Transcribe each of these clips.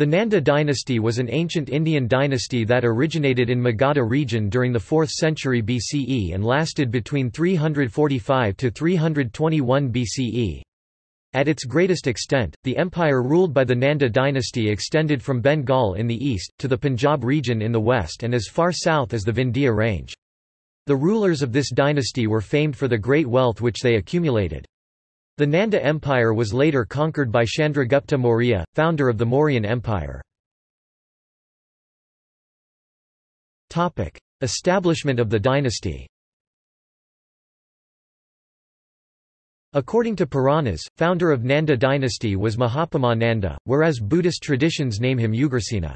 The Nanda dynasty was an ancient Indian dynasty that originated in Magadha region during the 4th century BCE and lasted between 345 to 321 BCE. At its greatest extent, the empire ruled by the Nanda dynasty extended from Bengal in the east, to the Punjab region in the west and as far south as the Vindhya range. The rulers of this dynasty were famed for the great wealth which they accumulated. The Nanda Empire was later conquered by Chandragupta Maurya, founder of the Mauryan Empire. Establishment of the dynasty According to Puranas, founder of Nanda dynasty was Mahapadma Nanda, whereas Buddhist traditions name him Ugrasena.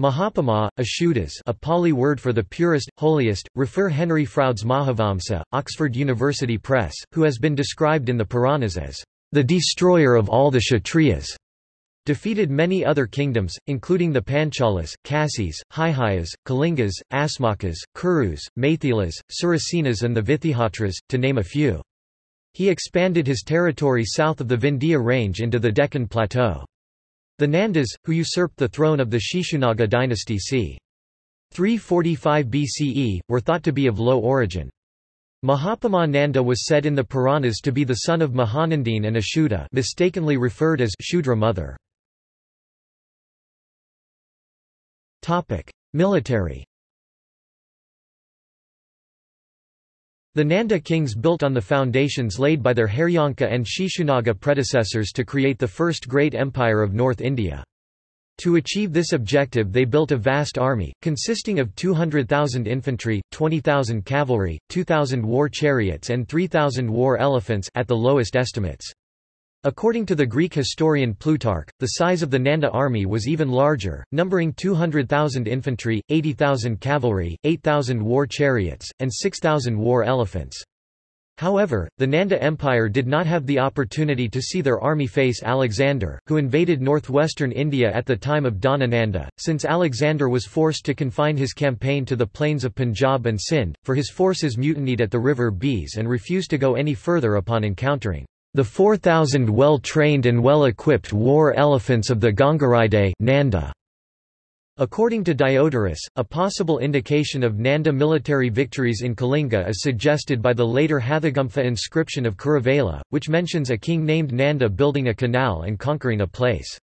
Mahapadma, Ashudas a Pali word for the purest, holiest, refer Henry Frowde's Mahavamsa, Oxford University Press, who has been described in the Puranas as the destroyer of all the Kshatriyas, defeated many other kingdoms, including the Panchalas, Kasis, Haihayas, Kalingas, Asmakas, Kurus, Maithilas, Surasenas and the Vitihotras, to name a few. He expanded his territory south of the Vindhya range into the Deccan Plateau. The Nandas, who usurped the throne of the Shishunaga dynasty c. 345 BCE, were thought to be of low origin. Mahapadma Nanda was said in the Puranas to be the son of Mahanandini and Ashuta mistakenly referred as Shudra mother. Military The Nanda kings built on the foundations laid by their Haryanka and Shishunaga predecessors to create the first great empire of North India. To achieve this objective they built a vast army, consisting of 200,000 infantry, 20,000 cavalry, 2,000 war chariots and 3,000 war elephants at the lowest estimates. According to the Greek historian Plutarch, the size of the Nanda army was even larger, numbering 200,000 infantry, 80,000 cavalry, 8,000 war chariots, and 6,000 war elephants. However, the Nanda Empire did not have the opportunity to see their army face Alexander, who invaded northwestern India at the time of Dhanananda, since Alexander was forced to confine his campaign to the plains of Punjab and Sindh, for his forces mutinied at the river Beas and refused to go any further upon encountering the 4,000 well-trained and well-equipped war elephants of the Gangaridae Nanda. According to Diodorus, a possible indication of Nanda military victories in Kalinga is suggested by the later Hathigumpha inscription of Kharavela, which mentions a king named Nanda building a canal and conquering a place.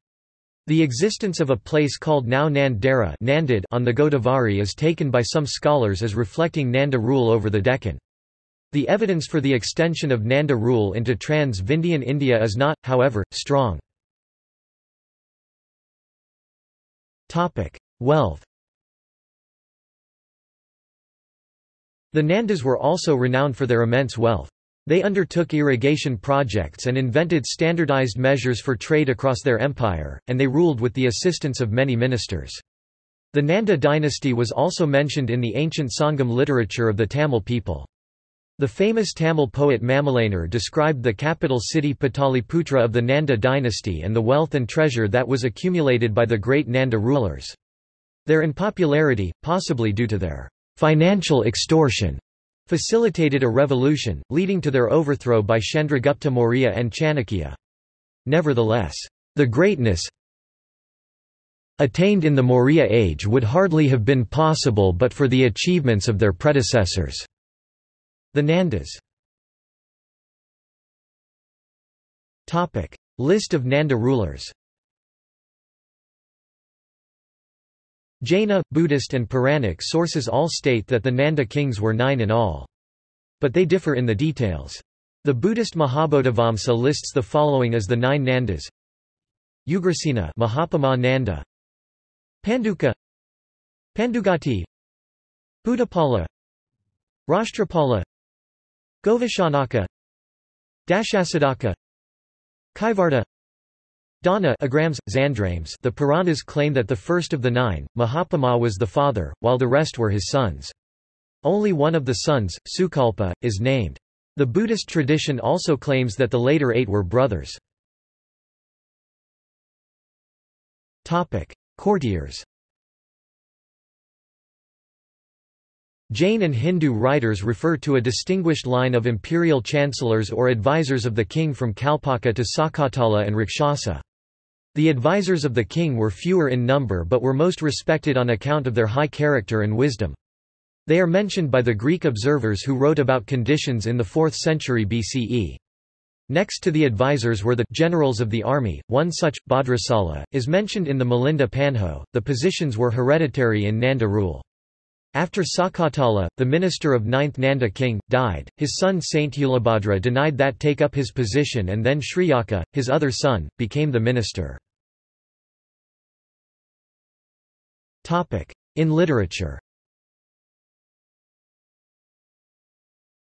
The existence of a place called now Nandera on the Godavari is taken by some scholars as reflecting Nanda rule over the Deccan. The evidence for the extension of Nanda rule into trans-Vindhyan India is not, however, strong. Wealth The Nandas were also renowned for their immense wealth. They undertook irrigation projects and invented standardized measures for trade across their empire, and they ruled with the assistance of many ministers. The Nanda dynasty was also mentioned in the ancient Sangam literature of the Tamil people. The famous Tamil poet Mamulanar described the capital city Pataliputra of the Nanda dynasty and the wealth and treasure that was accumulated by the great Nanda rulers. Their unpopularity, possibly due to their financial extortion, facilitated a revolution, leading to their overthrow by Chandragupta Maurya and Chanakya. Nevertheless, the greatness attained in the Maurya age would hardly have been possible but for the achievements of their predecessors. The Nandas. List of Nanda rulers. Jaina, Buddhist and Puranic sources all state that the Nanda kings were nine in all. But they differ in the details. The Buddhist Mahabodhivamsa lists the following as the nine Nandas. Ugrasena Mahapadma Nanda. Panduka. Pandugati. Buddhapala. Rashtrapala Govishanaka Dashasadaka Kaivarta Dana Agrammes, Xandrames The Puranas claim that the first of the nine, Mahapadma was the father, while the rest were his sons. Only one of the sons, Sukalpa, is named. The Buddhist tradition also claims that the later eight were brothers. Courtiers Jain and Hindu writers refer to a distinguished line of imperial chancellors or advisors of the king from Kalpaka to Sakatala and Rakshasa. The advisers of the king were fewer in number but were most respected on account of their high character and wisdom. They are mentioned by the Greek observers who wrote about conditions in the 4th century BCE. Next to the advisers were the generals of the army, one such, Bhadrasala, is mentioned in the Milinda Panho. The positions were hereditary in Nanda rule. After Sakatala, the minister of 9th Nanda king, died, his son Sthulabhadra denied that take up his position and then Shriyaka, his other son, became the minister. In literature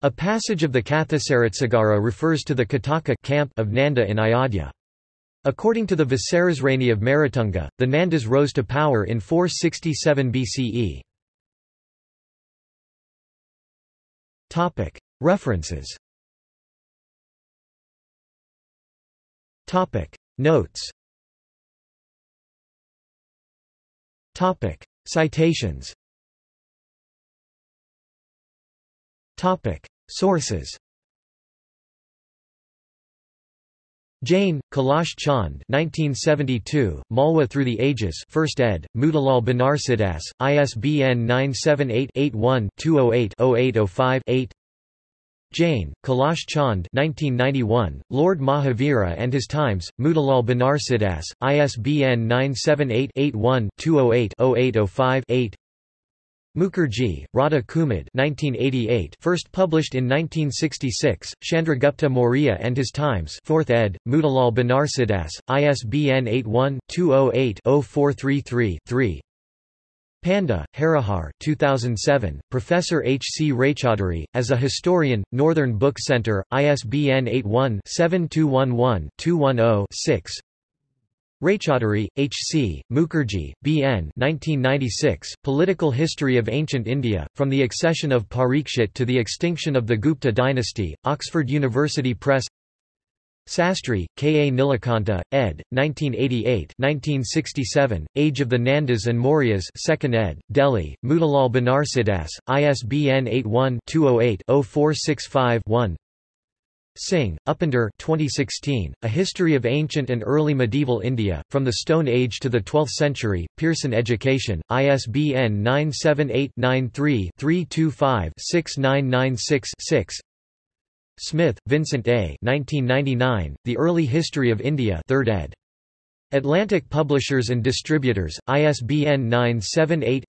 A passage of the Kathasaritsagara refers to the Kataka camp of Nanda in Ayodhya. According to the Visarasrani of Merutunga, the Nandas rose to power in 467 BCE. References Topic. Notes Topic. Citations Topic. Sources Jain, Kailash Chand 1972, Malwa Through the Ages 1st ed., Motilal Banarsidass, ISBN 978-81-208-0805-8 Jain, Kailash Chand 1991, Lord Mahavira and His Times, Motilal Banarsidass, ISBN 978-81-208-0805-8 Mukherjee, Radha Kumud 1988, first published in 1966, Chandragupta Maurya and His Times 4th ed., Motilal Banarsidass, ISBN 81-208-0433-3 Panda, Harihar 2007, Professor H. C. Raychaudhuri, as a historian, Northern Book Center, ISBN 81-7211-210-6 Raychaudhuri, H. C., Mukherjee, B. N. 1996, Political History of Ancient India, From the Accession of Parikshit to the Extinction of the Gupta Dynasty, Oxford University Press Sastry, K. A. Nilakanta, ed., 1988 1967, Age of the Nandas and Mauryas 2nd ed., Delhi, Motilal Banarsidass, ISBN 81-208-0465-1 Singh, Upinder 2016, A History of Ancient and Early Medieval India, From the Stone Age to the Twelfth Century, Pearson Education, ISBN 978-93-325-6996-6 Smith, Vincent A. 1999, The Early History of India 3rd ed. Atlantic Publishers and Distributors, ISBN 978